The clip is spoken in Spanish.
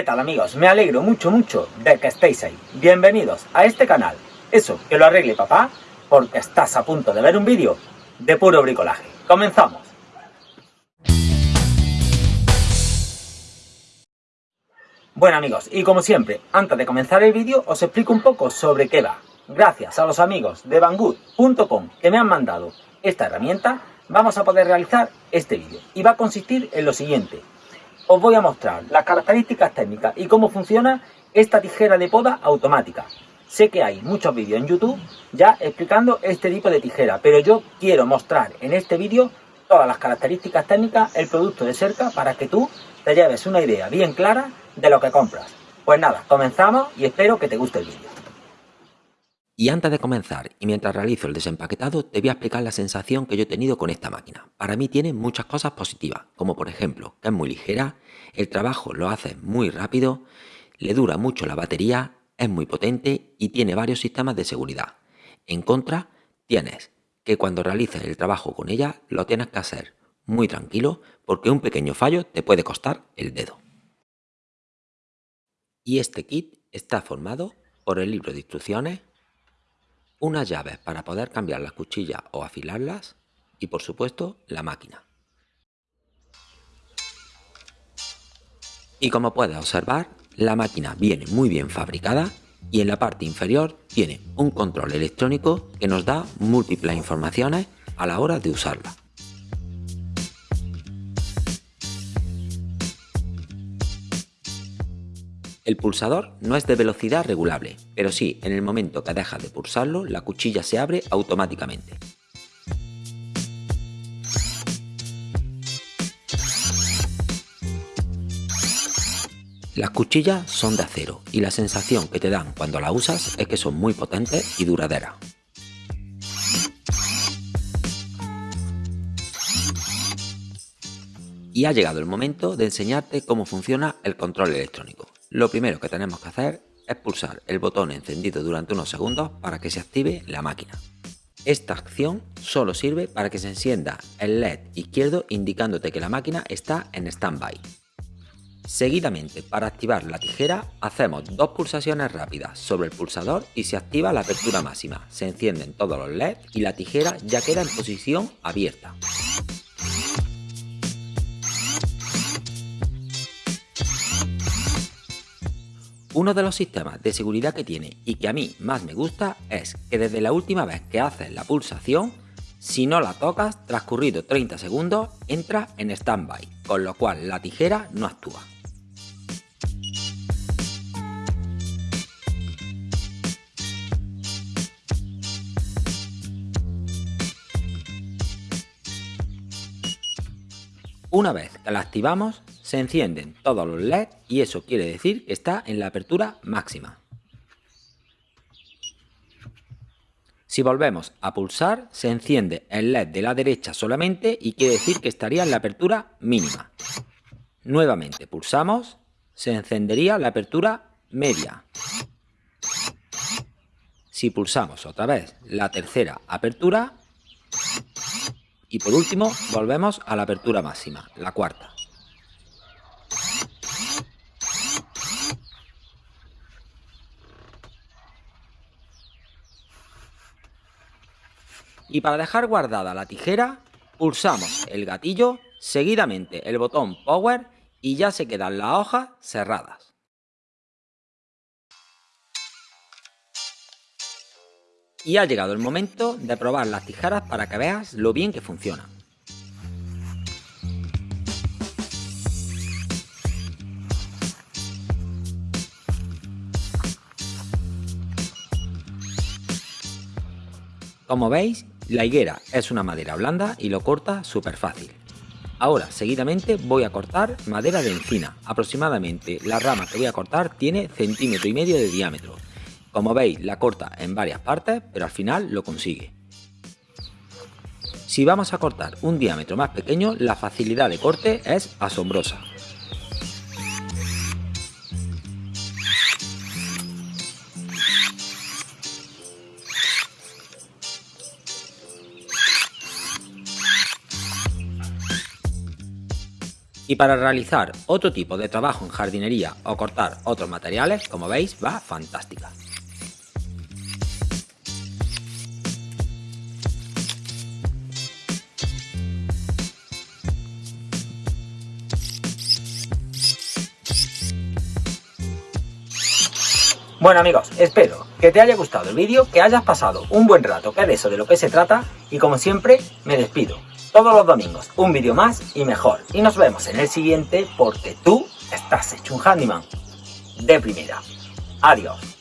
¿Qué tal amigos? Me alegro mucho mucho de que estéis ahí. Bienvenidos a este canal. Eso, que lo arregle papá, porque estás a punto de ver un vídeo de puro bricolaje. ¡Comenzamos! Bueno amigos, y como siempre, antes de comenzar el vídeo os explico un poco sobre qué va. Gracias a los amigos de Banggood.com que me han mandado esta herramienta, vamos a poder realizar este vídeo. Y va a consistir en lo siguiente os voy a mostrar las características técnicas y cómo funciona esta tijera de poda automática. Sé que hay muchos vídeos en YouTube ya explicando este tipo de tijera, pero yo quiero mostrar en este vídeo todas las características técnicas, el producto de cerca, para que tú te lleves una idea bien clara de lo que compras. Pues nada, comenzamos y espero que te guste el vídeo. Y antes de comenzar, y mientras realizo el desempaquetado, te voy a explicar la sensación que yo he tenido con esta máquina. Para mí tiene muchas cosas positivas, como por ejemplo, que es muy ligera, el trabajo lo hace muy rápido, le dura mucho la batería, es muy potente y tiene varios sistemas de seguridad. En contra, tienes que cuando realices el trabajo con ella, lo tienes que hacer muy tranquilo, porque un pequeño fallo te puede costar el dedo. Y este kit está formado por el libro de instrucciones, unas llaves para poder cambiar las cuchillas o afilarlas y por supuesto la máquina. Y como puedes observar, la máquina viene muy bien fabricada y en la parte inferior tiene un control electrónico que nos da múltiples informaciones a la hora de usarla. El pulsador no es de velocidad regulable, pero sí, en el momento que dejas de pulsarlo, la cuchilla se abre automáticamente. Las cuchillas son de acero y la sensación que te dan cuando la usas es que son muy potentes y duraderas. Y ha llegado el momento de enseñarte cómo funciona el control electrónico. Lo primero que tenemos que hacer es pulsar el botón encendido durante unos segundos para que se active la máquina. Esta acción solo sirve para que se encienda el LED izquierdo indicándote que la máquina está en standby. Seguidamente, para activar la tijera, hacemos dos pulsaciones rápidas sobre el pulsador y se activa la apertura máxima. Se encienden todos los LED y la tijera ya queda en posición abierta. Uno de los sistemas de seguridad que tiene y que a mí más me gusta es que desde la última vez que haces la pulsación, si no la tocas, transcurrido 30 segundos, entra en standby, con lo cual la tijera no actúa. Una vez que la activamos, se encienden todos los LED y eso quiere decir que está en la apertura máxima. Si volvemos a pulsar, se enciende el LED de la derecha solamente y quiere decir que estaría en la apertura mínima. Nuevamente pulsamos, se encendería la apertura media. Si pulsamos otra vez la tercera apertura, y por último volvemos a la apertura máxima, la cuarta. Y para dejar guardada la tijera, pulsamos el gatillo, seguidamente el botón Power y ya se quedan las hojas cerradas. Y ha llegado el momento de probar las tijeras para que veas lo bien que funcionan. Como veis, la higuera es una madera blanda y lo corta súper fácil. Ahora, seguidamente voy a cortar madera de encina. Aproximadamente la rama que voy a cortar tiene centímetro y medio de diámetro. Como veis, la corta en varias partes, pero al final lo consigue. Si vamos a cortar un diámetro más pequeño, la facilidad de corte es asombrosa. Y para realizar otro tipo de trabajo en jardinería o cortar otros materiales, como veis, va fantástica. Bueno amigos, espero que te haya gustado el vídeo, que hayas pasado un buen rato, que es de eso de lo que se trata, y como siempre, me despido. Todos los domingos, un vídeo más y mejor. Y nos vemos en el siguiente porque tú estás hecho un handyman de primera. Adiós.